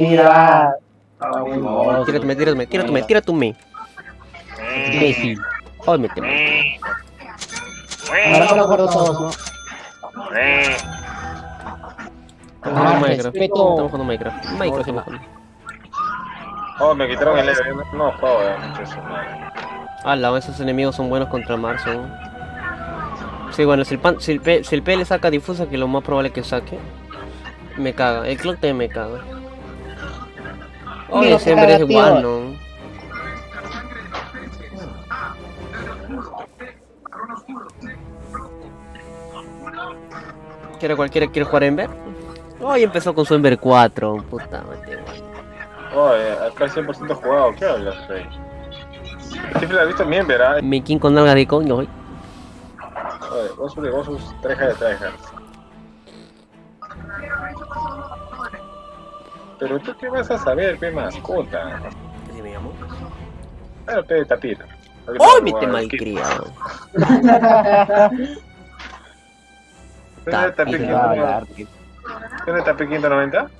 Mira. Tírate, tírate, tírate, tírate, me. Imbécil. Ay, méteme. Ahora lo acuerdo todos, ¿no? Estamos jugando Ah, Minecraft. Estamos jugando Minecraft. Minecraft estamos jugando. Oh, me quitaron el Ever. No eh, madre. Ala, esos enemigos son buenos contra Marzo. Sí, bueno, si el, pan, si, el P, si el P le saca difusa, que lo más probable que saque, me caga. El clock también me caga. Oye, siempre es igual. ¿no? ¿Quiere cualquiera quiere jugar Ember? Hoy empezó con su Ember 4, puta madre. Oh, eh, acá 100% jugado. ¿Qué hablas, Rey? Siempre la has visto bien, ¿verdad? Mi king con nalga de coño hoy. Oye, vos sos de vos sos treja de treja. Pero tú qué vas a saber, pe mascota. ¿Qué me llamó? Claro, pe de tapir. ¡Oh, mi te malcriado! ¿Dónde tapir Tapir. 590? ¿Dónde tapir 590?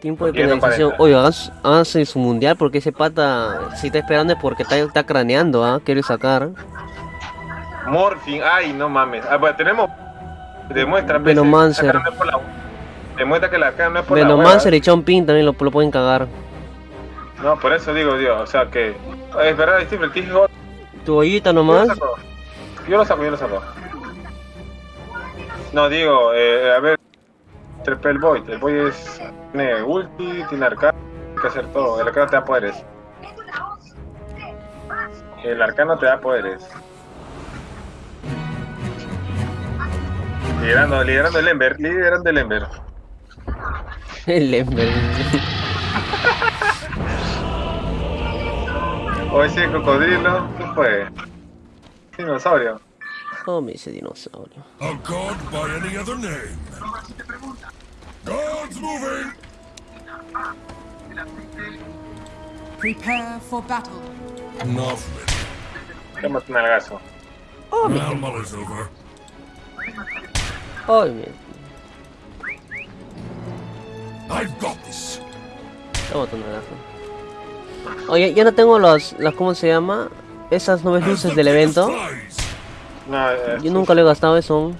Tiempo de penalización. Oye, háganse háganse su mundial porque ese pata, si está esperando es porque está, está craneando, ¿ah? Quiere sacar. Morphing, ay, no mames. Ah, bueno, tenemos. Demuestra, pe, Venomancer. esa cara no es por la- Demuestra que la cara no es por la Venomancer y Chomping también lo, lo pueden cagar. No, por eso digo, Dios. O sea que. Es verdad, Steve, el Tijo. Tu ollita nomás. Yo lo saco, yo lo saco. No, digo, eh, a ver. El Void. El Void es. Tiene ulti, tiene arcano. Hay que hacer todo. El arcano te da poderes. El arcano te da poderes. Liderando, liderando el Ember, liderando el Ember. El Ember. O ese cocodrilo, ¿qué fue? Dinosaurio. Oh, me dice dinosaurio. A god by any other name. Gods moving! Prepare for battle. Enough. Algazo. Well, mull is over. Ay, mi. I've got this. Oye, ya no tengo las, las, ¿cómo se llama? Esas nueve luces del evento. No, eh, Yo nunca lo he gastado eso.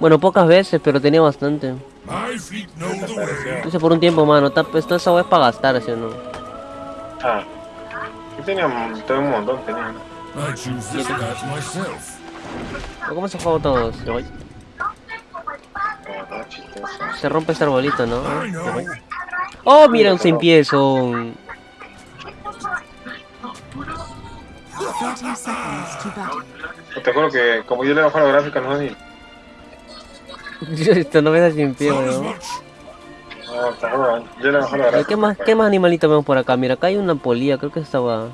Bueno, pocas veces, pero tenía bastante. Entonces por un tiempo, mano. Está, esto esa es para gastar, ¿sí o no? Ah. Yo tenía un, todo un montón, tenía. I choose this path myself. ¿O ¿Cómo se juegan todos? Se rompe ese arbolito, ¿no? Oh, mira un sin pie son. 30 seconds to battle. Te juro que como yo le bajo la gráfica no ni. Esto no ves a sin pie. No, yo le bajo la gráfica. ¿Qué más, ¿Qué más animalitos vemos por acá? Mira, acá hay una polilla, creo que estaba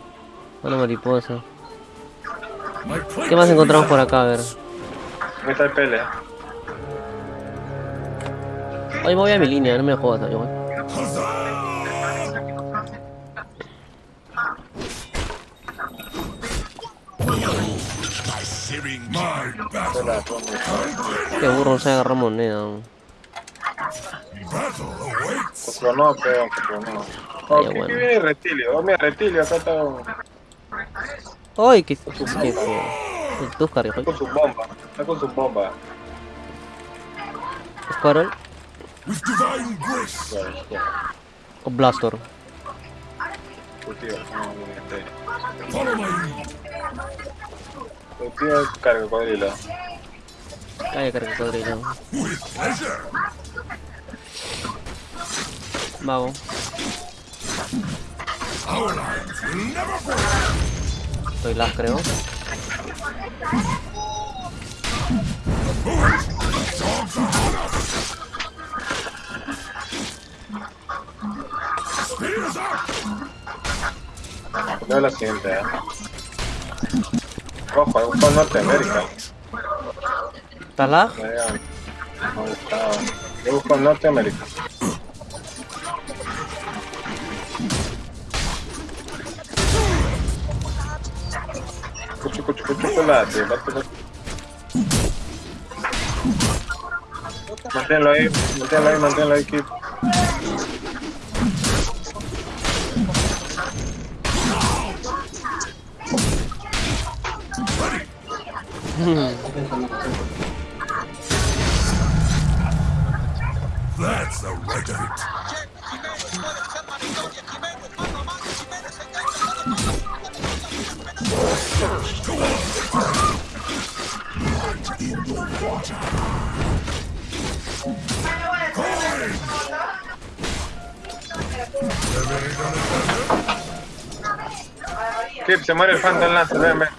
una mariposa. ¿Qué más encontramos por acá? A ver. ¿Dónde está el pele? Hoy voy a mi línea, no me jodas, battle. Qué burro, se agarra moneda. pero clonó. Ah, Oh, ¿qué, bueno. viene reptilio? Oh, mira, reptilio, acá está Ay, qué, feo. El Tuscar, hijo. con su bomba. Está con su bomba. Squirrel With divine grace. O Blastor. Follow my lead. Carga. Calla, carga cocodrilo. With pleasure. Mago. Our lines will never break. Soy las, creo. Dogs are on us. Veo la siguiente, eh. Ojo, es un juego Norteamérica. ¿Estás lag? Me había- me ha gustado. Yo busco en Norteamérica. Cucho, cucho, cucho, chocolate. Manténlo ahí, manténlo ahí, manténlo ahí, Kip. That's the right of it. Kip, se muere el Phantom Lancer, ven, ven.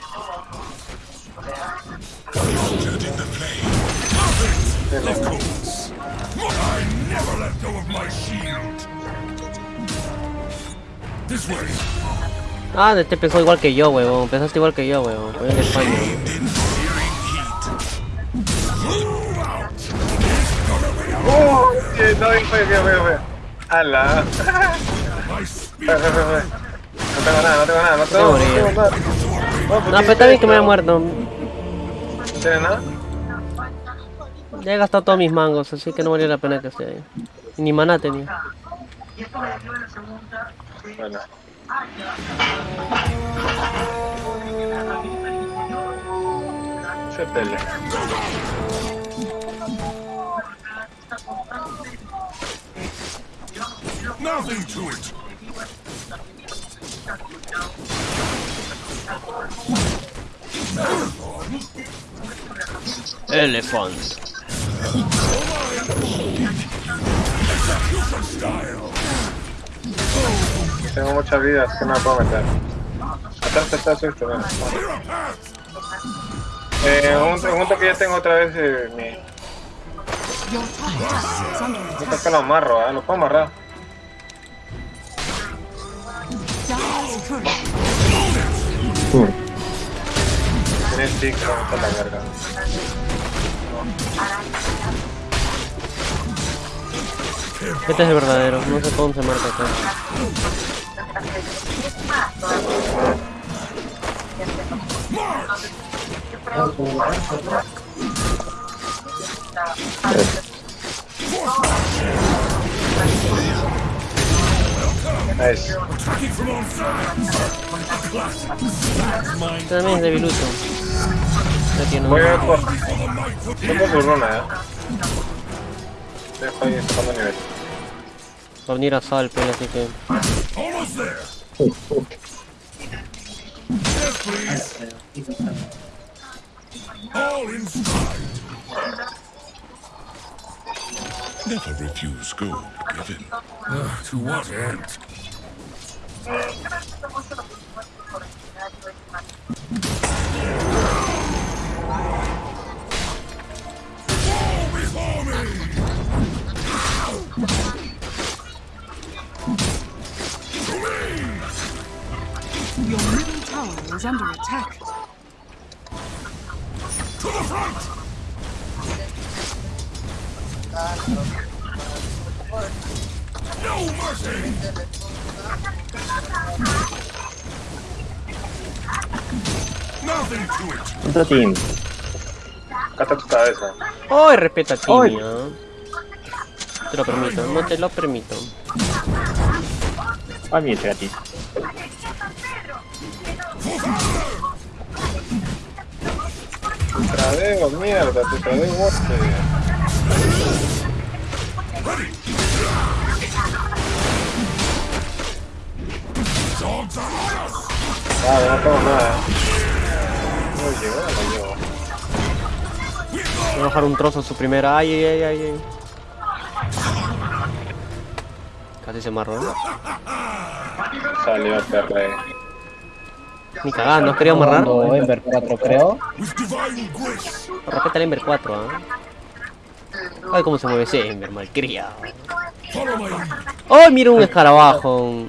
Ah, este empezó igual que yo, weón. Empezaste igual que yo, weón. Voy en España. ¡Oh! No. No tengo nada, no tengo nada, no tengo, no morir. tengo nada. No, pero está bien que me haya muerto. ¿No tienes nada? Ya he gastado todos mis mangos, así que no valía la pena que esté ahí. Ni maná tenía. Bueno. Se pelea. Nothing to it. Elephant. Style. Tengo muchas vidas que no me puedo meter. Atrás está susto, path. Eh, un, un toque ya tengo otra vez eh, mi... Un toque lo amarro, ¿eh? Lo puedo amarrar. Turret Tiene stick, a la verga. Este es el verdadero, no sé cómo se marca acá. Nice. También es debiluto. Ya tiene Voy a por... Runa, ¿eh? Dejo ahí sacando nivel. Va a venir a Salpe, así que... Almost there. Yes, please. All in stride. Never refuse gold given. Ah, to what end? Fall tower is under attack. To the front! No mercy! Nothing to it! Otro team. Tu cabeza. ¡Ay, respeta a Timmy! ¿ah? Te lo permito, no te lo permito. Gatito. Tradeo, mierda, te on us! Ah, no tengo nada. No llegó, no llegó. Voy a bajar un trozo a su primera. ¡Ay, ay, ay, ay! Casi se marró. Salió perre. Ni cagando, ¿has querido amarrar? Jugando Ember 4, creo. Respeta el Ember 4, ¿ah? Ay, cómo se mueve ese Ember, malcriado. ¡Ay, mira un escarabajo!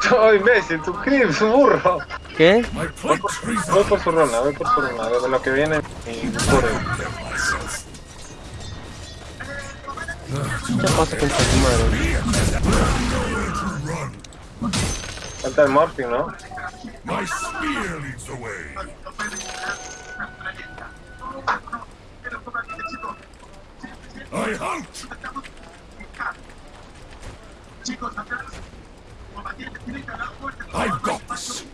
¡Oh, imbécil! ¡Tu creep, su burro! ¿Qué? Voy por su runa, voy por su runa. De lo que viene myself. ¿Qué pasa con su madre? Falta el morphing, ¿no? My spear leads the way. I hunt! I've got this.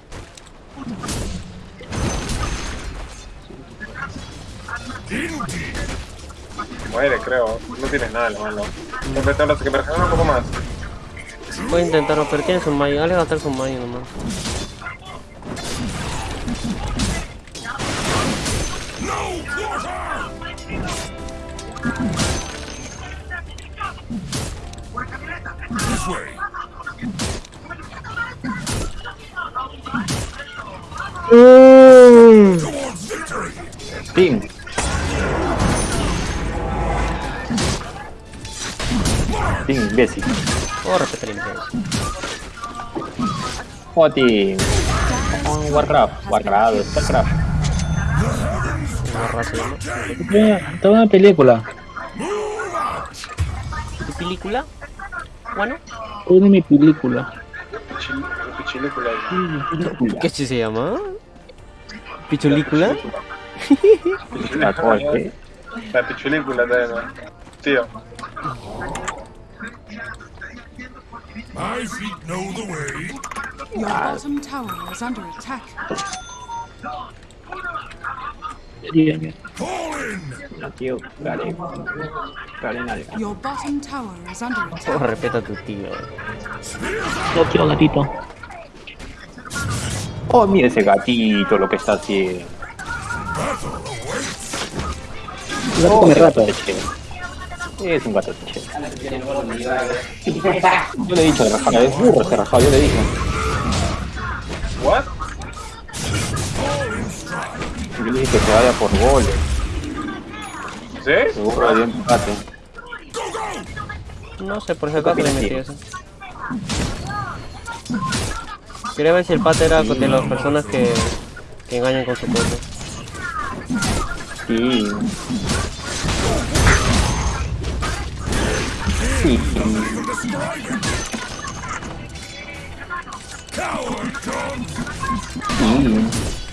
Indeed. Muere, creo. No tienes nada, malo. Siempre los que me un poco más. Voy a intentarlo, pero tienes un mayo. Dale a gastar su mayo nomás. This way. Towards victory! Team. Team, imbécil. Oh, imperio. Oh, team. Oh, Warcraft. Warcraft, Starcraft. ¿no? Toda una película. ¿Tu película? Bueno, Toda mi película. Ahí. ¿qué se llama? ¿Pichulícula? La pichulícula también. Tío. My feet know the way. Your bottom tower is under attack. In! No, tío, Garen. Garen algo. Your bottom tower is under Oh, attack. respeta a tu tío. No, tío, gatito. Oh, mira ese gatito lo que está haciendo. Un gato come rato. Es un gato chévere. Yo le he dicho de Rafael, es burro ese Rafael, yo le dije. ¿What? Yo le dije que se vaya por goles. ¿Sí? Seguro de empate. No sé, por si acaso le metí eso. Quería ver si el pata era de las personas que, que engañan con su cosa. Sí. Sí. Sí.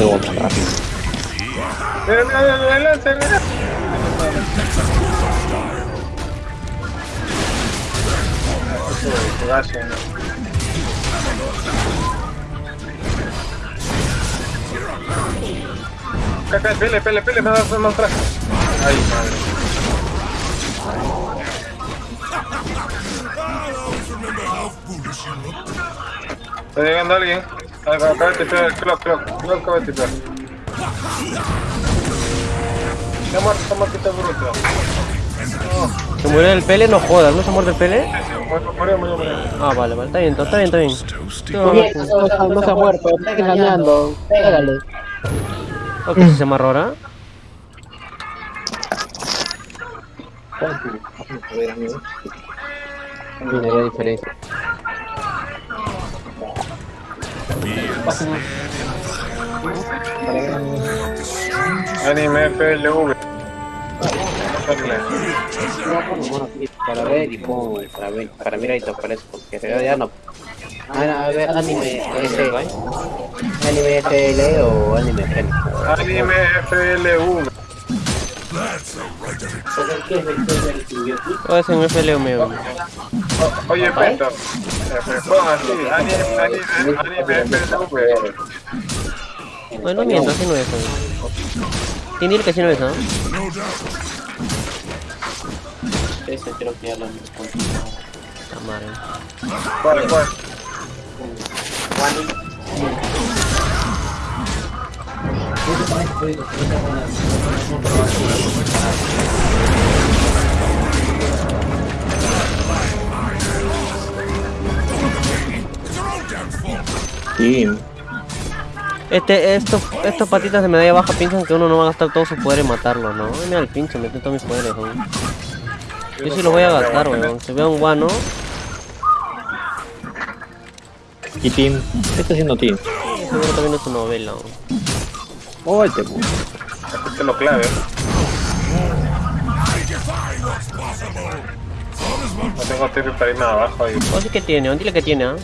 Voy tan rápido. Pele, pele, pele, me das más atrás. Ay, madre. Está llegando alguien. Acaba de tipear el clock, clock. Clock acaba de tipear. Muerto, está muerto, bruto. ¿Se murió el pele? No jodas, ¿no se muerde el pele? Murió, murió, murió, murió. Ah, vale, vale, está bien, está bien, está bien. No, no, No se ha muerto, está engañando. Pégale. Ok, si se amarró ahora. Mira la diferencia. Anime FLV. Para ver y pongo para ver, para mirar y te aparece porque en realidad no. Ah, a ver, anime F, anime FL o anime FL. Anime FLV. That's the right of it. O es en FL o Oye, Peto. eh, así. Anime, anime, anime FLV. Bueno, miento, así no es. ¿Quién dice que así no es, no? Ese creo que ya lo han La madre. ¿Cuál, cuál? Sí. Este, estos, estos patitas de medalla baja piensan que uno no va a gastar todo su poder en matarlo, ¿no? Ay, Mira el pinche, mete todos mis poderes, weón. Yo sí lo voy a gastar, weón. Si veo un guano, ¿Y Team? ¿Qué está haciendo Team? seguro también es su novela, weón. Oh, este pu- Este es lo clave. No tengo tiempo para irme abajo ahí. O sí que tiene, dile que tiene, ¿ah?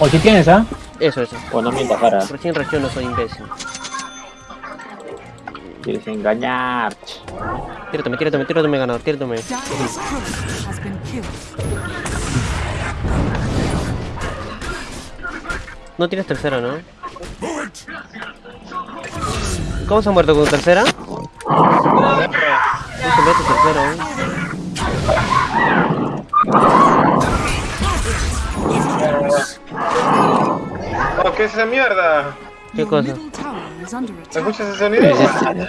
Oh, ¿qué tienes, ah? Eso, eso. Bueno, no mientas, cara. Recién reacciono, soy imbécil. Quieres engañar. Tírate, tírate, tírate, me ganador, killed. No tienes tercera, ¿no? ¿Cómo se ha muerto con tercera? No se mete tercera, ¿eh? Oh, ¿qué es esa mierda? ¿Qué cosa? ¿Escuchas ese sonido? De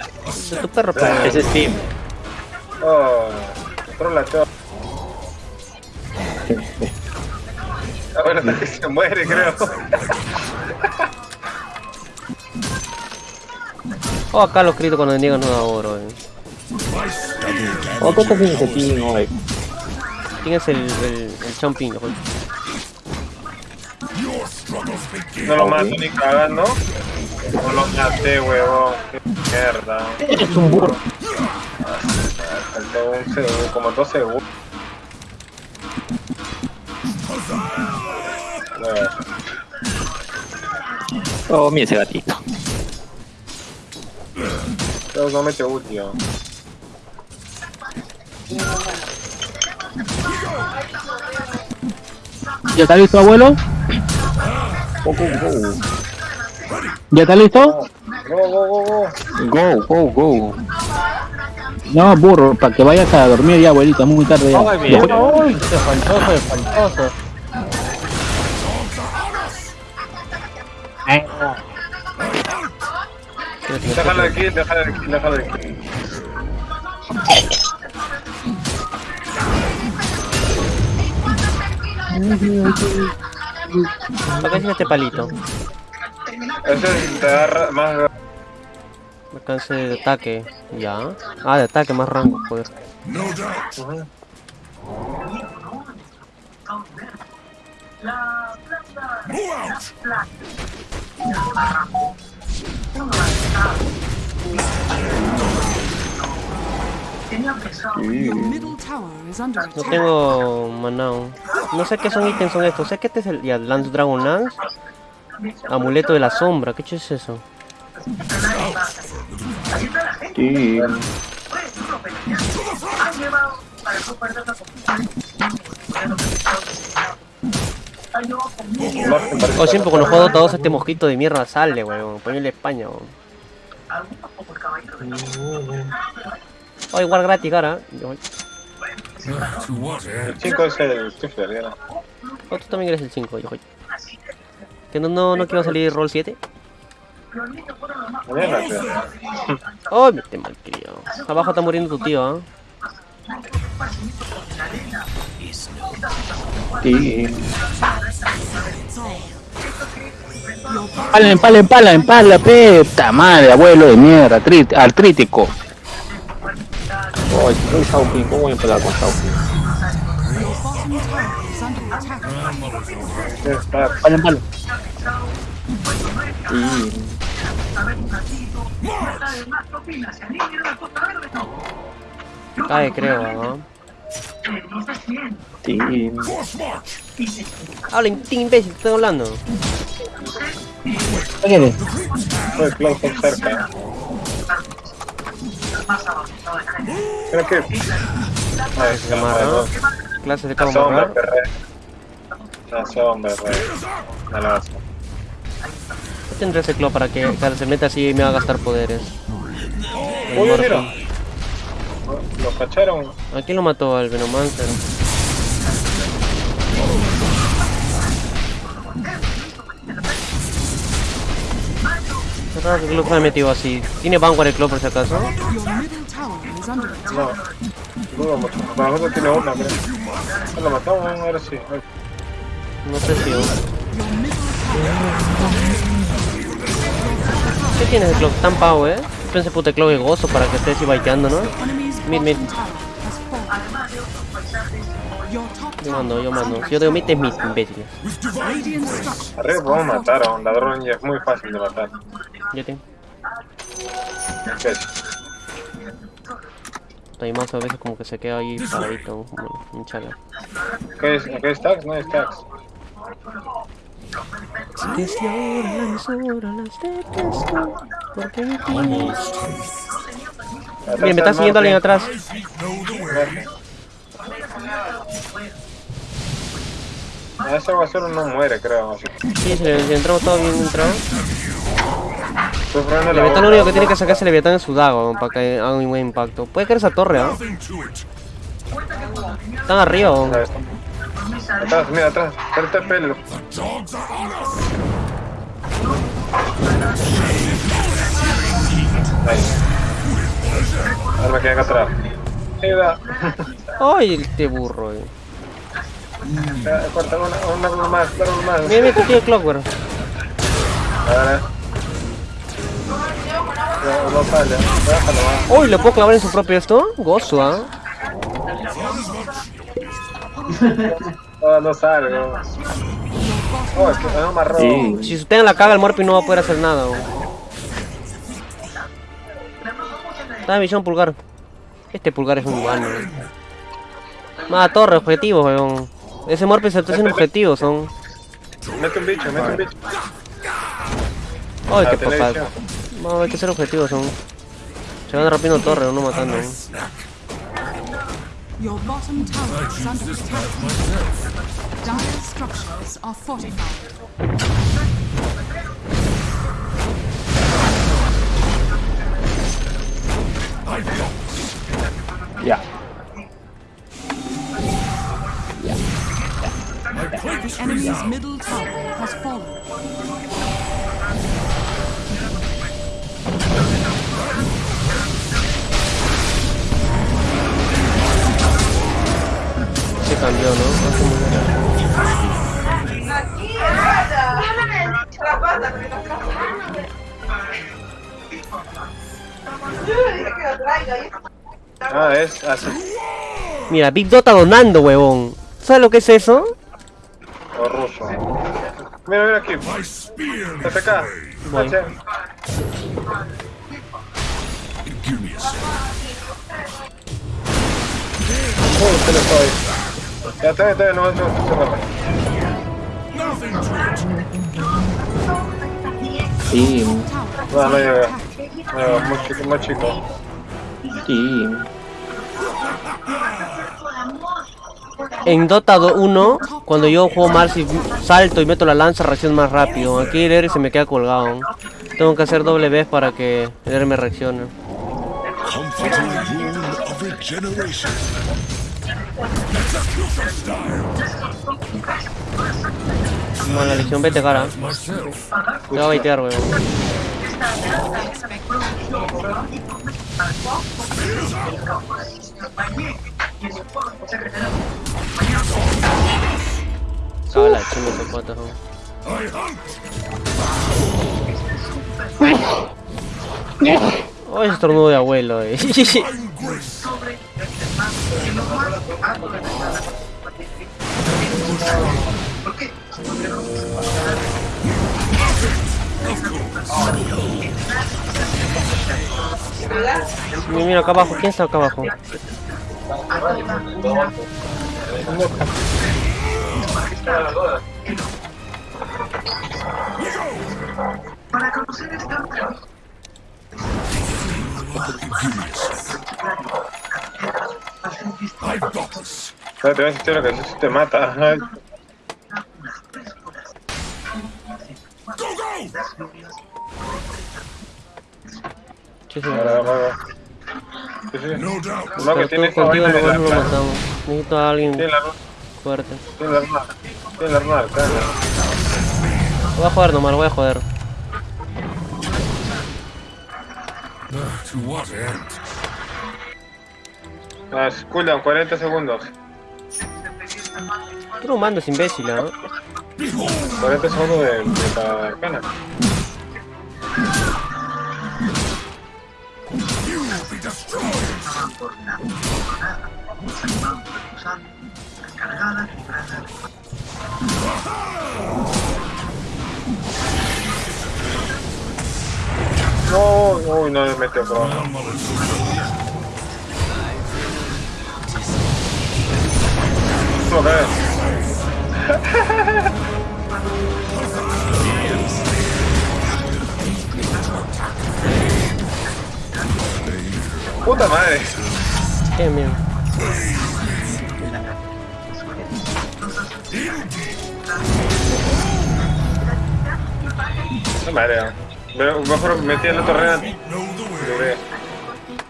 tu perro, pero... Ese es Steam. Oh, trola todo. Ahora hasta que se muere, creo. Oh, acá los gritos cuando niegan no da oro, eh. Oh, ¿qué estás haciendo ese team hoy? ¿Quién es el, el, el champín? No lo mato ni cagando. No lo maté, huevón. Qué mierda. Es un burro. Faltó un segundo, como dos segundos. Oh, mira ese gatito. Pero no mete ulti, ¿no? ¿Ya está listo, abuelo? Go, go, go. ¿Ya está listo? Go, go, go, go. Go, go, go. No, burro, para que vayas a dormir ya, abuelita, muy tarde ya. Ay, bien. Uy, qué faltoso, qué faltoso. Eh, Déjalo de aquí, déjalo de aquí, déjalo de aquí. ¿Para qué sirve este palito? Ese te agarra más. Alcance de ataque. Ya. Ah, de ataque, más rango, joder. No doubt. Out. No tengo manao. No sé qué son ítems son estos. Sé que este es el ya, Lance Dragon Lance. Amuleto de la sombra. ¿Qué es eso? Sí. Oh, siempre cuando juego Dota 2 este mosquito de mierda sale, weón. Ponele España, weón. Oh, igual gratis, what end? El chico es el. Oh, tú también eres el 5, yo. ¿Que no, no, no quiero salir roll 7? Mañana, creo. Oh, me te malcriado. Abajo está muriendo tu tío, ¿ah? Sí. Empala, empala, empala, empala, puta madre, abuelo de mierda, artrítico. Oh, soy Sauki. ¿Cómo voy a empezar con. Cae, creo, march. Habla, imbécil, estoy hablando. ¿Qué Cloud cerca. Creo que. Ay, se Amarra. amarró. Clases de La cómo sombra, amarrar. perre. La sombra, perre. No a- Yo tendré ese claw para que se meta así y me va a gastar poderes. Uy, mira. Lo cacharon. ¿A quién lo mató? Al Venomancer. Raro que Clock me ha metido así. ¿Tiene Vanguard el Clock por si acaso? No. Para nosotros tiene una. Ah, Lo matamos, ahora sí. No sé si... ¿Qué tienes el Clock? Tan pavo, eh. Pensé puta Clock de gozo para que estés así baiteando, ¿no? Mid, mid. Yo mando, yo mando. Si yo digo attack. mid, es mid, imbéciles. Structures Arriba podemos matar a un ladrón y es muy fácil de matar. Yo tengo. Ahí más a veces como que se queda ahí paradito, como un chala. ¿Qué es? ¿Qué es tax? No es tax. Desde ahora las horas de pesca, porque mi Bien, me está siguiendo alguien atrás. My Ah, Ese basura no muere, creo. Sí, se le si entró todo bien entrado. Estoy probando El Leviatán lo único que tiene que sacarse el Leviatán es su dago para que haga un buen impacto. Puede caer esa torre, ¿ah? It. Están arriba, ¿o? Atrás, mira, atrás. Espérate el pelo. Ahí. Ahora me quedé acá atrás. Mira. Ay, este burro, eh. Corta una, una, una más, una más. Mira, mira, que tiene Clockwork. Ahora. Ya, no sale. Déjalo, va. Uy, ¿le puedo clavar en su propio esto? Gozo, ¿ah? No, no salgo. Oh, es que me amarró. Sí. Si usted en la caga, el Morpi no va a poder hacer nada. ¿o? Está en visión pulgar. Este pulgar es un humano. ¿eh? Más torre, objetivos, weón. Ese Morpi se está haciendo objetivos, son. Mete un bicho, mete un bicho. Ay, La qué papá. No, hay que ser objetivos, son. Se van rompiendo torres, no matando. ¿eh? Your bottom tower is under attack. Dire structures are fortified. Ya. The enemy's middle tower has fallen. Se cambió, ¿no? Hace muy bien. Ah, es así. Mira, Big Dota donando, huevón. ¿Sabes lo que es eso? Ruso. Mira, mira aquí. Hasta acá. Voy. Uy, se le fue. Ya está, está, no, no, no, no. Nothing to it. Sí. No, no llega. No, muy chico, muy chico. Sí. En Dota 1, cuando yo juego Marcy, salto y meto la lanza, reacciono más rápido. Aquí el Eri se me queda colgado. Tengo que hacer doble vez para que el Eri me reaccione. Comforting rule of regeneration. Execution style. No, la legión vete cara. Te a baitear, weón. Pata, weón. I hunt. Oh, estornudo de abuelo, eh. Mira, mira acá abajo, ¿quién está acá abajo? Para conocer esta otra. Espérate, lo que eso te mata. Ay, Go, go! Sí, sí. No. No, que tiene esta Contigo vaina de la no lo cara. matamos. Necesito a alguien Tiene la fuerte. tiene la arma. Tiene la arma, cara. Lo voy a joder nomás, lo voy a joder. To what end? Ah, cooldown, 40 segundos. Tú no mandas, imbécil, ¿ah? 40 segundos de, de destroyed. No, no me metió por abajo. Puta madre. Qué mierda. No madre. Me- Mejor metí en la torre. Logré.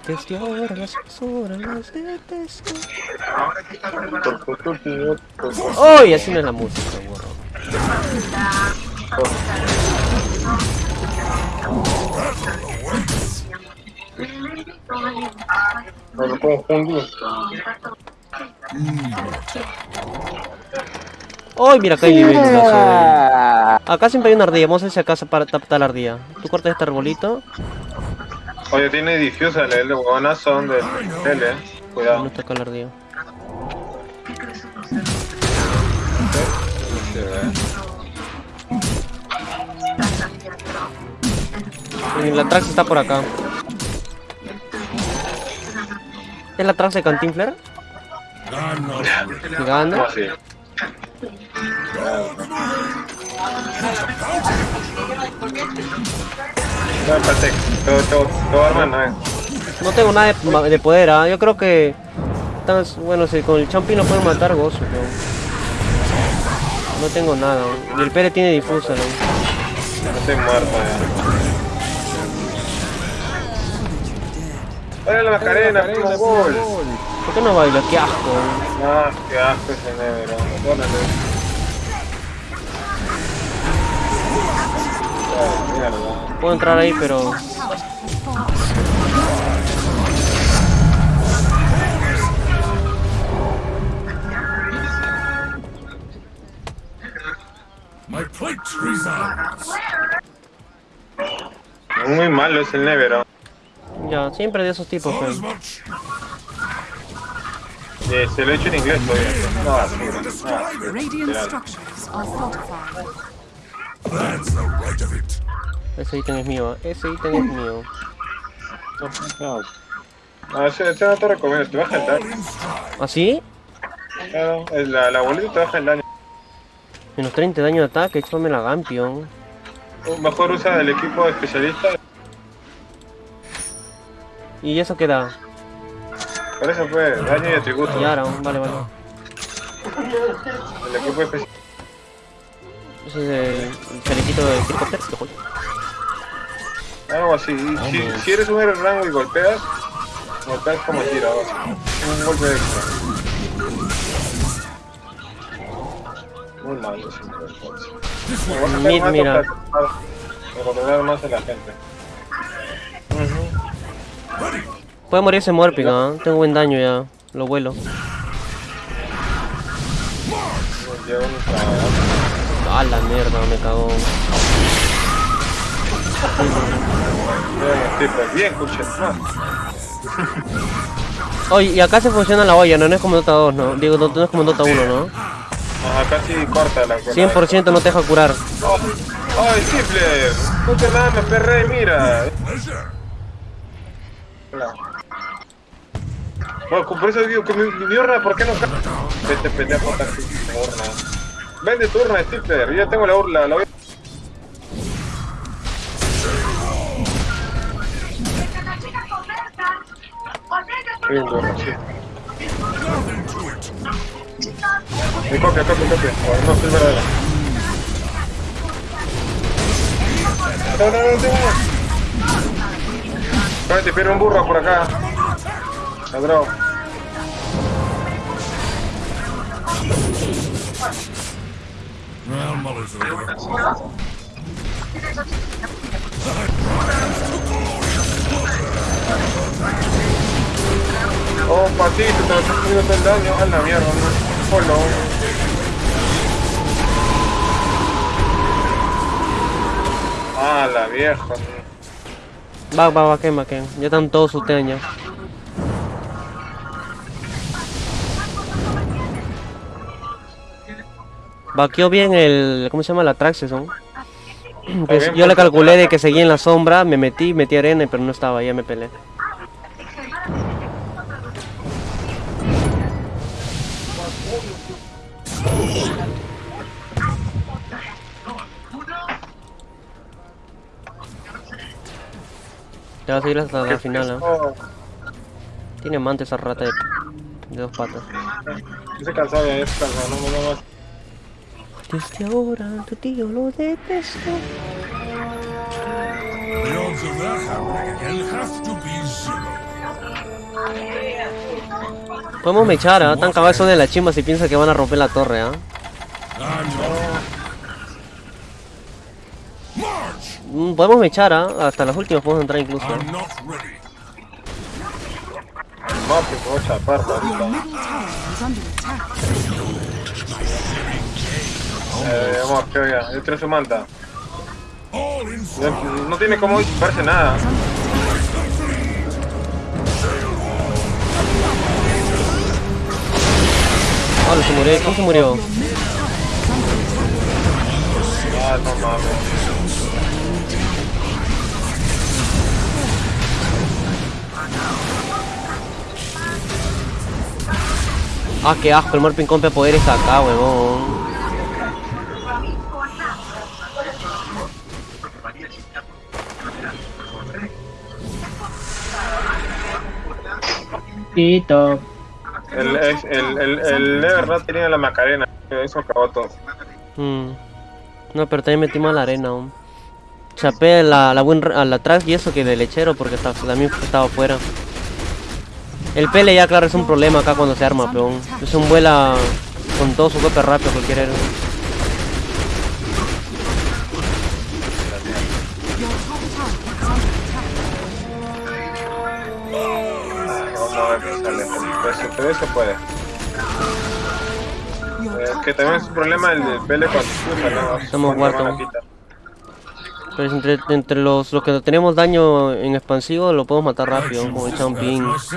Desde ahora las horas las detesto. ¡Uy! Así no es la música, burro. No lo puedo fundir. ¡Uy! Mira, acá hay nivel. Acá siempre hay una ardilla. Vamos a ver si acá se para tapar la ardilla. Tú cortas este arbolito. Oye, tiene difusa el huevonazo donde tele. Cuidado. No toca la ardilla. Y la Trax está por acá. ¿Es la Trax de Cantinfler? ¿Cómo así? No, espérate. Todo, todo, todo arma no es. No tengo nada de, de poder, ¿ah? Yo creo que... tan- bueno, si con el Champi no puedo matar gozo, pero... No tengo nada. Y el Pere tiene difusa, ¿no? No estoy muerto ya. ¡Hola la Macarena! ¡Como gol! ¿Por qué no baila? ¡Qué asco! Ah, qué asco ese negro. Perdónale. Ah, mierda. Puedo entrar ahí, pero... My plate. Muy malo es el Nevero. Ya, siempre de esos tipos, much. Eh, se lo he hecho en inglés todavía. No, sí, no. It. Ese ítem es mío, ¿ah? ese ítem es mío. No, no ese, ese no te recomiendo, te baja el daño. Stride. ¿Así? Claro, es la, la bolita te baja el daño. Menos 30 de daño de ataque, échame la Gampion. Mejor usa el equipo especialista. ¿Y eso qué da? Por eso fue daño y atributo. Y ahora, vale, vale. El equipo especialista. Ese es el, chalequito de helicóptero. que joder. Algo así. Y Si, si eres un héroe rango y golpeas, golpeas como tira. Un golpe extra. Muy malo, sacar Mid, más mira. para- Para controlar más a la gente. Puede morirse Morpig, ¿ah? Tengo buen daño ya. Lo vuelo. A la mierda, me cagó. Bien. Oye, y acá se funciona la olla, ¿no? No es como Dota 2, ¿no? Digo, no, no es como Dota 1, ¿no? Ajá, casi corta la cosa. 100% no te deja curar. ¡Ay, Stifler! No te nada, me perré, mira. Hola. Bueno, por eso digo mi, ¿por qué no? Vete, pendejo, urna. Vende tu urna, Stifler. Yo ya tengo la urna, la voy. Bien, urna, sí. Mi copia, copia, copia. No, no, soy verdadera. No, no, no, no. Cállate, pero un burro por acá. Ladrón. Oh, patito, te lo estás todo el daño. A la mierda, no. Polo. Ah, la vieja. Va, va, va, quema, quema. Ya están todos ustedes ya. Vaqueó bien el. ¿Cómo se llama? La Traxxas, ¿no? Pues yo le calculé de que seguía en la sombra, me metí, metí arena, pero no estaba, ya me peleé. Vas a ir hasta la final. Oh, Tiene mante esa rata de, de dos patas. Cansado ya, ese cansado, no, no, no. Desde ahora tu tío lo detesto. Podemos mechar, ¿ah? Tan son de la chimba si piensan que van a romper la torre, ¿ah? I'm Podemos mechar, ¿ah? Hasta las últimas podemos entrar incluso. No, que puedo chapar. Eh, vamos, que oiga, yo quiero su manta. No, no tiene cómo disiparse nada. Hola, se murió. ¿Quién se murió? Ah, no mames. Ah, qué asco, el Morpin compra poderes acá, huevón. Tito. El, el, el, el Lever no tenía la Macarena. Eso acabó todo. Mm. No, pero también metimos a la arena aún. Chapé la, la, win- a la track y eso que de lechero porque estaba, también estaba afuera. El pele ya claro es un problema acá cuando se arma, peón. Es un vuela con todo su golpe rápido cualquier héroe. Pero eso puede. Eh, que también es un problema el pele cuando usa, ¿no? Estamos Cuando muertos. la quita. Pero entre, entre los, los que tenemos daño en expansivo lo podemos matar rápido, como el myself.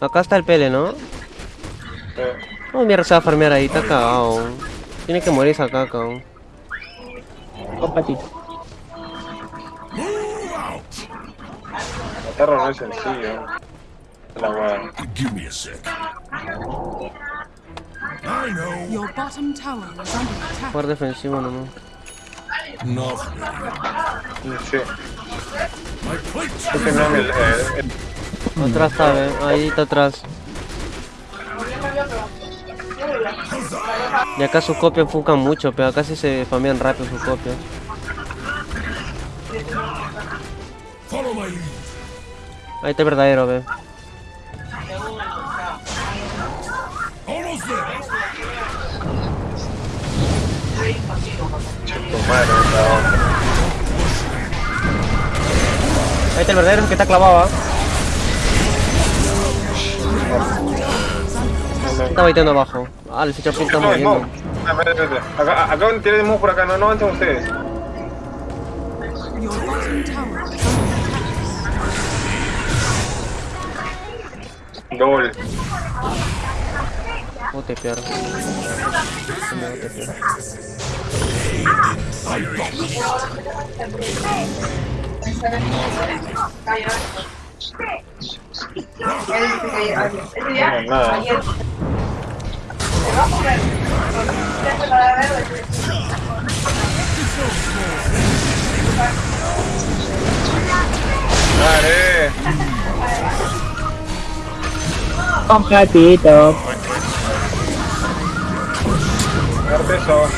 Acá está el pele, ¿no? Eh, Oh, mierda, se va a farmear ahí, está cagado. Tiene que morir esa caca. Compatito. matarlo no es sencillo. La guada. Jugar defensivo nomás. Sí. My plate's Yo tenía el, el, el- Atrás está, ¿eh? Ahí está atrás. Y acá sus copias enfocan mucho, pero acá sí se famean rápido sus copias. Ahí está el verdadero, ve. Madre. Ahí está el verdadero que está clavado, ¿ah? Está baiteando abajo. Ah, el ficha está moviendo. tiene de mouse por acá, no, no avancen ustedes. Your Oh, te pierdo. No, te pierdo. No, nada. Dale. Compatito. Darte eso.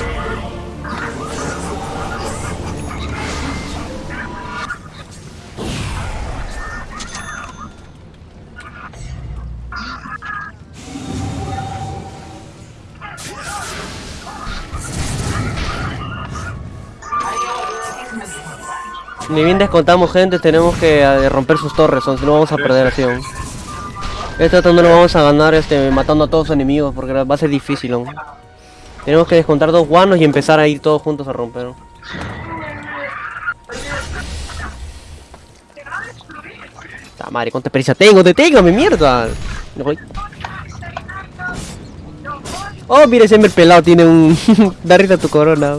Ni bien descontamos gente, tenemos que eh, romper sus torres, o si no vamos a perder así. aún. Esto no lo vamos a ganar este, matando a todos los enemigos, porque va a ser difícil aún. Tenemos que descontar dos guanos y empezar a ir todos juntos a romper. Ta madre, cuánta experiencia tengo, deténgame, mierda. Me voy. Oh, mira, ese el pelado tiene un... da risa tu corona.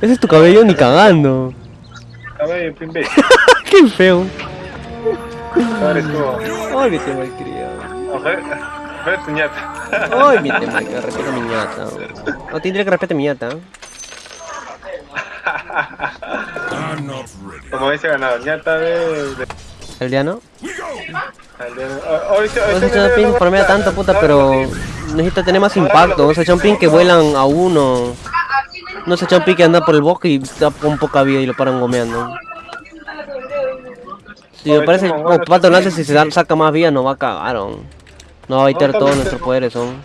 Ese es tu cabello ni cagando. Ver, pimbe. Qué feo. Ay, mi te malcriado. Ojalá. Ojalá tu ñata. Ay, mi te malcriado. Respeto a mi ñata. No tendría que respetar a mi ñata. Como dice ganado, ñata de. de- Aldeano. Al de- ah, ahorita- No ahorita sé, me- Chao Ping me- farmea me- tanto, puta, pero necesita tener más impacto. O sea, Chao Ping que vuelan a uno. No sé, Chao Ping que anda por el bosque y está con poca vida y lo paran gomeando. Si me parece como Pato Lance si se saca más vida no va a cagar, ¿no? No va a baitear todos nuestros poderes, son.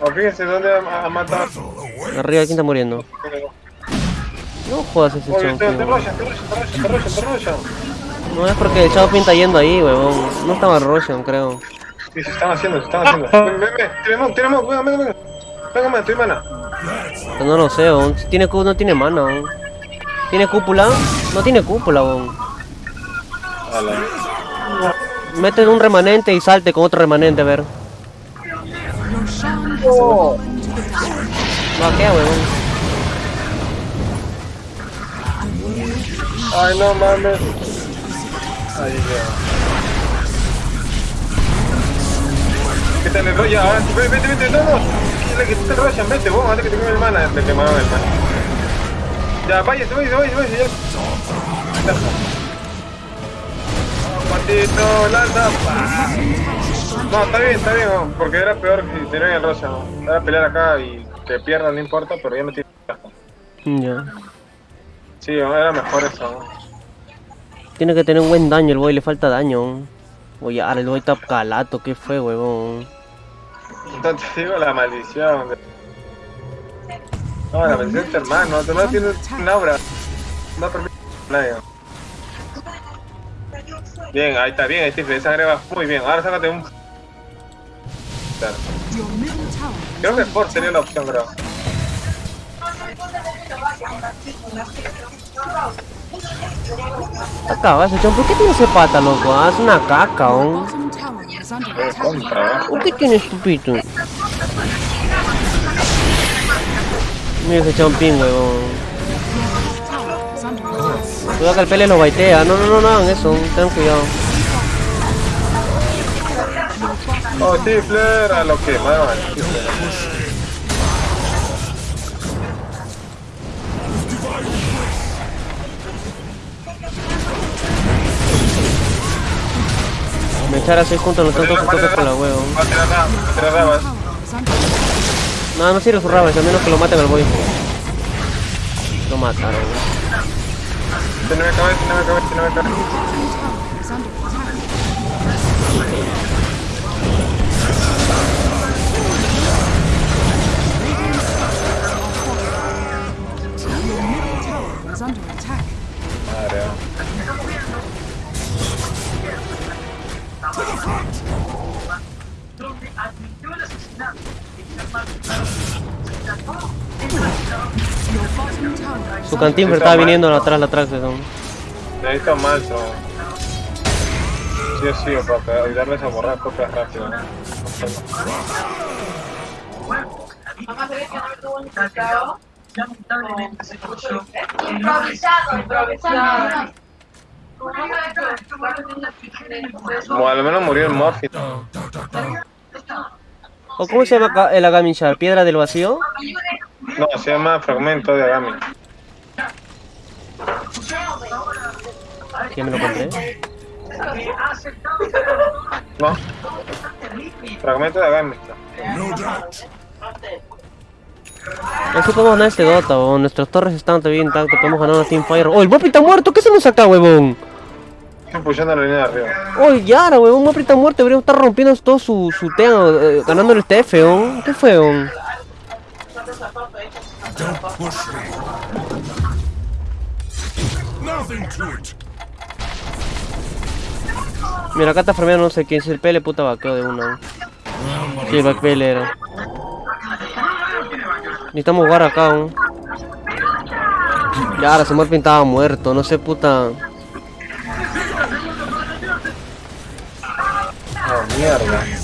Oh, fíjense dónde ha, matado. Arriba, ¿quién está muriendo? No jodas ese Oye, te, te rochan, te rochan, te. No es porque el Ping está yendo ahí, huevón. No estaba Roshan, creo. Sí, se están haciendo, se están haciendo. Ven, ven, tenemos, tenemos, venga, venga, venga. Venga, man, estoy mana. No lo sé, huevón. Si tiene cu no tiene mana, huevón. ¿Tiene cúpula? No tiene cúpula, huevón. Mete un remanente y salte con otro remanente, a ver. Dark. No, ¿qué, huevón? Ay, no mames. Ahí ya. ¿Qué tal el rollo? Ahora vete, vete, vete, no, no. Le quitaste el Roshan, vete, vos, antes que te queme el mana. Le quemaron el mana. Ya, váyase, váyase, váyase, váyase, ya. Patito, lanza. pa. No, está bien, está bien, porque era peor que tener el Roshan. ¿no? Era pelear acá y que pierdan, no importa, pero ya no tiene. Ya. Sí, era mejor eso. ¿no? Tiene que tener un buen daño el boy, le falta daño. Oye, ahora el boy está calato, ¿qué fue, huevón? Entonces digo la maldición. No, la maldición tu hermano. Hermano tiene un aura. No permite a nadie. Bien, ahí está bien, está, esa agrega muy bien. Ahora sácate un. Creo que Sport sería la opción, creo. Ese chon. ¿Por qué tiene ese pata, loco? Ah, es una caca, ¿eh? ¿Por qué tiene estupito? Mira ese chompín, huevón. Cuidado que el pele lo baitea. No, no, no, no hagan eso. Ten cuidado. Oh, sí, Flair, a lo que muevan. Me echar a 6 juntos los tantos que toques con la huevo. Va a tirar nada, va a tirar rabas. No, no sirve su rabas, a menos que lo maten al boy. Lo mataron. Tiene que caber, tiene que caber, tiene que caber. Tower is under attack. Your middle tower is under Su Está estaba mal. viniendo atrás, atrás. son. necesito más, so. Sí o sí, para ayudarles a borrar copias rápido. ¿no? Improvisado, improvisado. Como al menos murió el Morphy. ¿O cómo se llama el Agamichar? ¿Piedra del vacío? No, se llama fragmento de Agami. ¿Quién me lo compré? No. Fragmento de Agami. No podemos ganar este Dota, huevón. Nuestras torres están todavía intactas. Podemos ganar una Teamfire. ¡Oh, el Mopi está muerto! ¿Qué hacemos acá, huevón? Estoy pushando la línea de arriba. ¡Oh, Yara, huevón! Mopi está muerto. Deberíamos estar rompiendo todo su, su tema, eh, ganando el TF, huevón. ¿Qué fue? Don't push. Mira, acá está farmeando no sé quién. Si el PL puta vaqueo de una. Sí, el backpel era. Necesitamos jugar acá, ¿no? Ya, ahora se me estaba muerto, no sé, puta. Oh, mierda.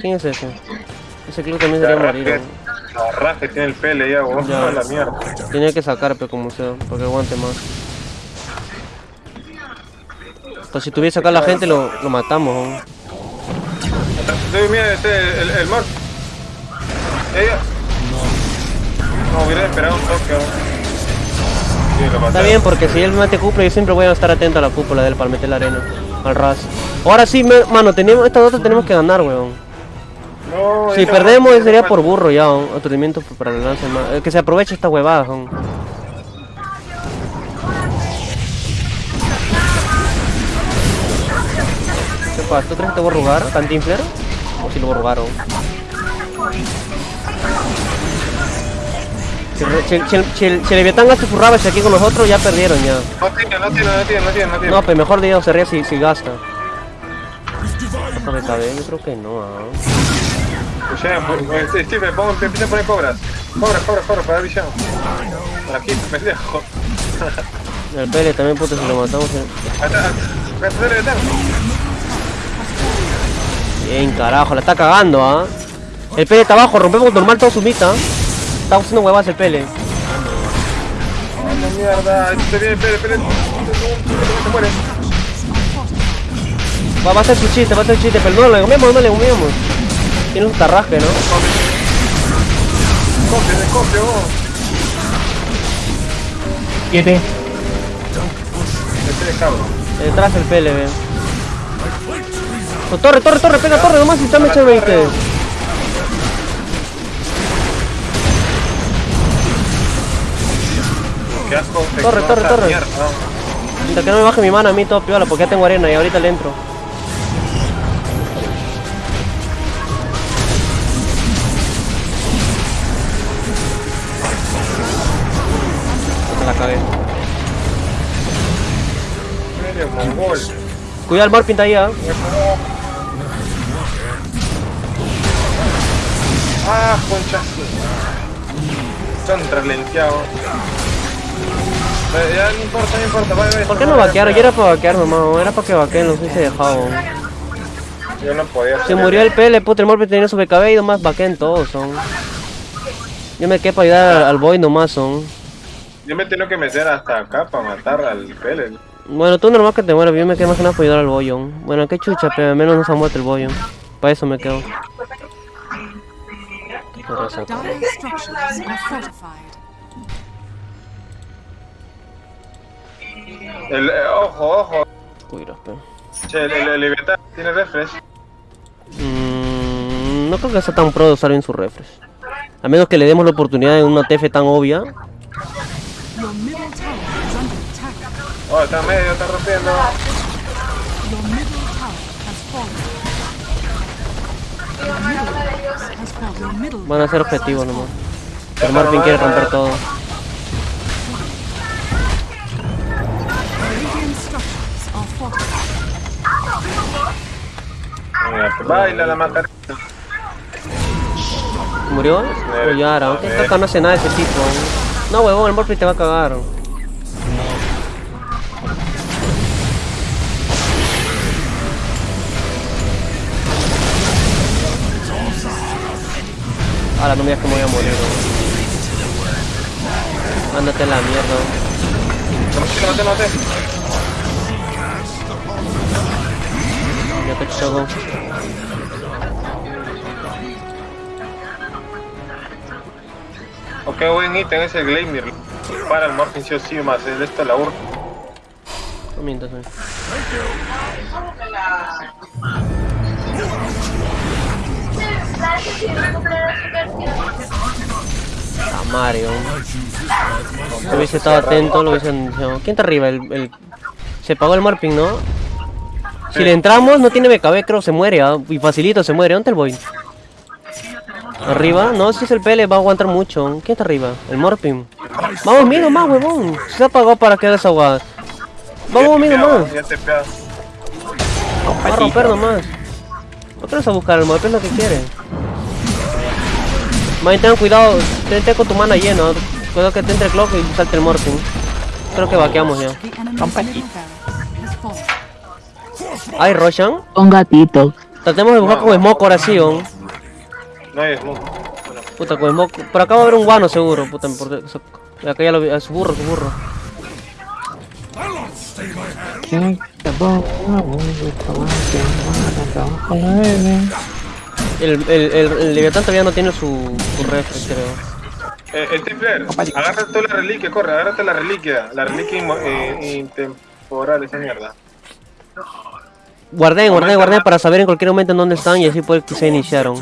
¿Quién es ese? Ese club también debería morir, ¿no? la raja tiene el pele ya, weón. A la mierda. Tenía que sacar, pero como sea, porque aguante más. Pues si tuviese acá la gente, lo, lo matamos, ¿no? Sí, mira, este, el, el Morphy. Ella. No, hubiera esperado un toque. ¿no? Lo Está bien, porque si él mete cúpula, yo siempre voy a estar atento a la cúpula de él para meter la arena. Al ras. Ahora sí, me- mano, tenemos, esta otra tenemos que ganar, weón. No, Si perdemos vaina sería no por burro ya, weón. Aturdimiento para el lance más. eh, Que se aproveche esta huevada, weón. ¿Qué pasa? ¿Tú crees que te voy a rogar, Cantinfler? ¿O si lo weón? Si, re- si, si, si el, si el Leviatán gasta sus rabas aquí con nosotros, ya perdieron ya. No tiene, no tiene, no tiene, no tiene, no tiene. No, pues mejor Dios se ríe si, si gasta. Déjame caber, yo creo que no, ah. Pues ya, pues, pues, Steve, pongo, empieza a poner cobras. Cobras, cobras, cobras, para visión. Por aquí, pendejo. El Pele también, puto, si lo matamos. eh. El. Bien, carajo, la está cagando, ¿ah? El Pele está abajo, rompemos normal todo su mitad. Está haciendo huevas el Pele. Vamos, mierda. Este viene, espere. Se muere. Va, va a ser su chiste, va a ser su chiste, pero no le comemos, no le. Tiene un tarrasque, ¿no? Copio, descopio, vos. Siete. Este. Detrás el Pele, ve. Oh, torre, torre, torre, pega torre nomás y está mecha 20. Qué asco. te- Torre, torre, torre. Hasta que no me baje mi mano a mí todo piola, porque ya tengo arena y ahorita le entro. Mongol. Cuidado el Morpin está ahí, ¿ah? Ah, concha. Son traslenteados. Eh, Ya no importa, no importa, vaya, vaya. ¿Por qué no vaquearon? Yo era para vaquear nomás, era para que vaqueen, los hubiese dejado. Yo no podía Se murió el Pele, puto, el Morpin tenía BKB y nomás vaqueen todos, son. Yo me quedé para ayudar al, al boy nomás, son. Yo me tengo que meter hasta acá para matar al Pele. Bueno, tú normal que te mueras, yo me quedé más que nada para ayudar al boyón. Bueno, qué chucha, pero al menos no se ha muerto el boyón. Para eso me quedo. El, eh, ojo, ojo. Cuidado, pero. Che, el, el, Leviatán tiene refresh. Mm, no creo que sea tan pro de usar bien su refresh. A menos que le demos la oportunidad en una TF tan obvia. Oh, está medio, está rompiendo. Van a ser objetivos nomás. Pero Marvin quiere romper todo. Baila la macarena. ¿Murió? O Yara, aunque no hace nada de ese tipo. No, huevón, el Morphy te va a cagar. Ahora no me digas que me voy a morir. ¿no? Ándate a la mierda. No, no te noté. Ya te choco. Ok, buen ítem es el Gleimir. Para el Morphin sí o sí más. El esto la urna. No mientas, eh. A Mario. Si hubiese estado atento, lo hubiesen dicho. ¿Quién está arriba? El, el- Se pagó el Morping, ¿no? Si le entramos, no tiene BKB, creo, se muere. ¿ah? Y facilito, se muere. ¿Dónde el boy? ¿Arriba? No, si es el PL, va a aguantar mucho. ¿Quién está arriba? El Morping. Vamos, mira más, huevón. Se ha pagado para que hagas agua. Vamos, mira más. Va a romper nomás. No te vas a buscar el Morping, es lo que quiere. Ten cuidado, ten, con tu mana lleno. Cuidado que te entre el clock y salte el Morphin. Creo que vaqueamos ya. Ay, Roshan. Un gatito. Tratemos de buscar con Smoke ahora sí, ¿o? No hay smoke. Puta, con Smoke. Por acá va a haber un guano seguro, puta. Por... Acá ya lo vi. Su burro, su burro. El, el, el, el Leviatán todavía no tiene su, su creo. Eh, el Templar, agarra tú la reliquia, corre, agárrate la reliquia. La reliquia eh, intemporal, esa mierda. Guardé, guardé, guardé para saber en cualquier momento en dónde están y así poder que se iniciaron.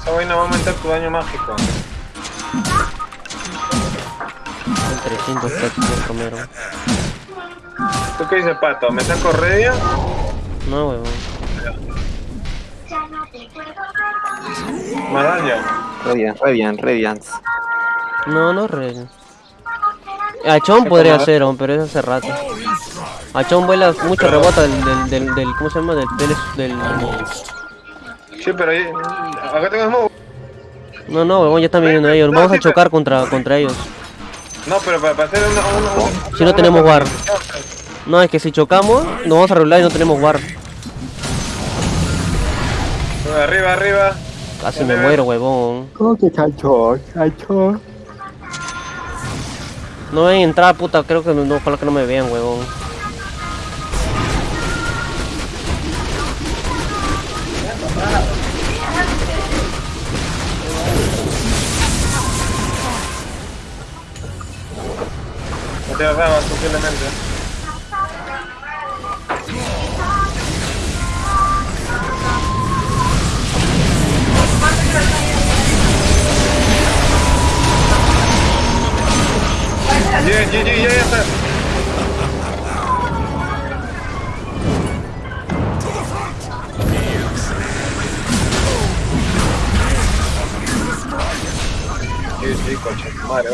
Esa vaina va a aumentar tu daño mágico. 300 pesos me comieron. ¿Tú qué dices, pato? ¿Me saco Redia? No, huevón. Más daño. Radiant, Radiant, Radiant. No, no re. Achón podría ser, pero es hace rato. Achón vuela mucho rebota del, del, del, del- ¿cómo se llama? Del, del, del- Sí, pero ahí. Acá tengo smoke. No, no, huevón, ya están viniendo ellos. Vamos a chocar contra, contra ellos. No, pero para, para hacer una. una, una- Si no tenemos war. No, es que si chocamos, nos vamos a regular y no tenemos war. Arriba, arriba. Casi me muero, huevón. Qué chancho, chancho. No ven entrar, puta, creo que no, ojalá que no me vean, huevón. No te daba posiblemente. Bien, GG, ya, ya está. GG, coche, madre,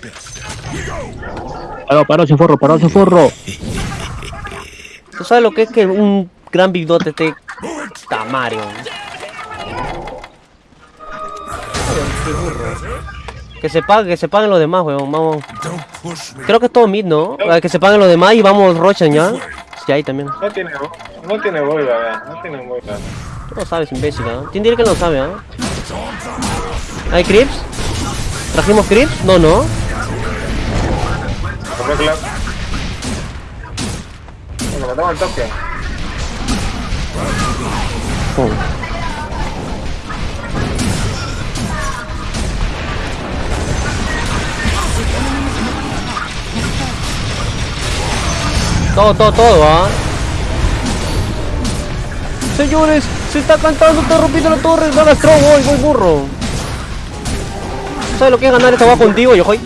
best. Paró, paró sin forro, paró sin forro. ¿Tú sabes lo que es que un gran Big Dot esté tamario? Que se pague, que se paguen los demás, weón, vamos. Creo que es todo mid, ¿no? Que se paguen los demás y vamos Rochan ya. Sí, ahí también. No tiene, no tiene boiga, vea, no tiene boiga. Tú lo sabes, imbécil. ¿Quién diría que lo sabe, ah? ¿Hay creeps? ¿Trajimos creeps? No, no. Bueno, matamos al toque. Todo, todo, todo, ¿ah? Señores, se está cantando, está rompiendo la torre, gana Strong, voy, voy burro. ¿Sabes lo que es ganar esta va contigo, yo hoy?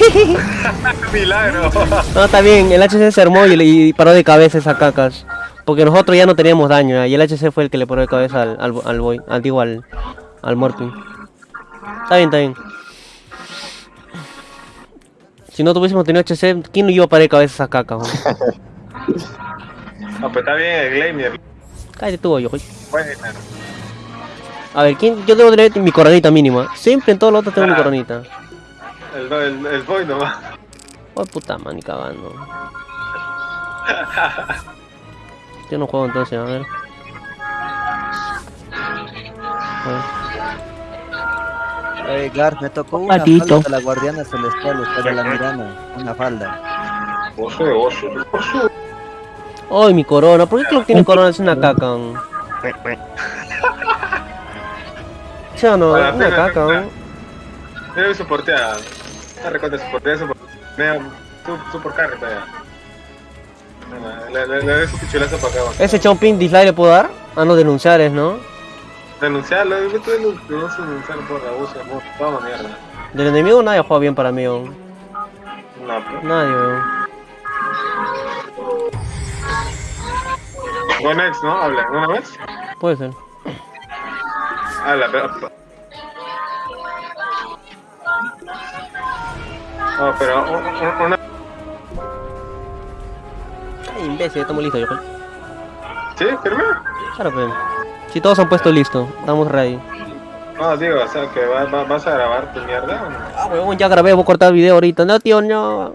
Milagro. No, está bien, el HC se armó y, paró de cabeza esa cacas. Porque nosotros ya no teníamos daño, ¿ya? y el HC fue el que le paró de cabeza al, al, al boy, al, digo, al, al Morpin. Está bien, está bien. Si no tuviésemos tenido HC, ¿quién no iba a parar de cabeza esa caca? hombre? Ah, pues está bien el Glamier. Cállate tú, yo. Bueno, A ver, ¿quién? yo debo tener mi coronita mínima. Siempre en todos los otros tengo mi coronita. el, el, el boy nomás. Oh, puta man, ni cagando. Yo no juego entonces, a ver. A ver. Eh, Gar, me tocó una Patito. falda de la guardiana celestial, usted de la mirana, una falda. Oso de oso. Oso. ¡Ay, mi corona! ¿Por qué Clock tiene corona? Es una caca. ¿no? ¿Sí o no? Hola, Es una caca. Mira mi soportea. Está recontra soportea, soportea. Mira, su, super carry todavía. Bueno, Le, le, le doy su pichulazo para acá. ¿Ese chomping dislike le puedo dar? Ah, no, denunciar es, ¿no? Denunciarlo, yo denuncio denunciar por abuso, amor. Toma mierda. Del enemigo nadie juega bien para mí, ¿no? No, pues. Nadie, weón. Go next, ¿no? Habla, ¿una vez? Puede ser. Habla, pero. No, pero un- un- una. Ay, imbécil, estamos listos, yo. ¿Sí? ¿Firme? Claro, pues. Si todos han puesto listo, estamos ready. No, digo, o sea, que va- va- vas a grabar tu mierda o no? Ah, weón, ya grabé, voy a cortar el video ahorita. No, tío, no.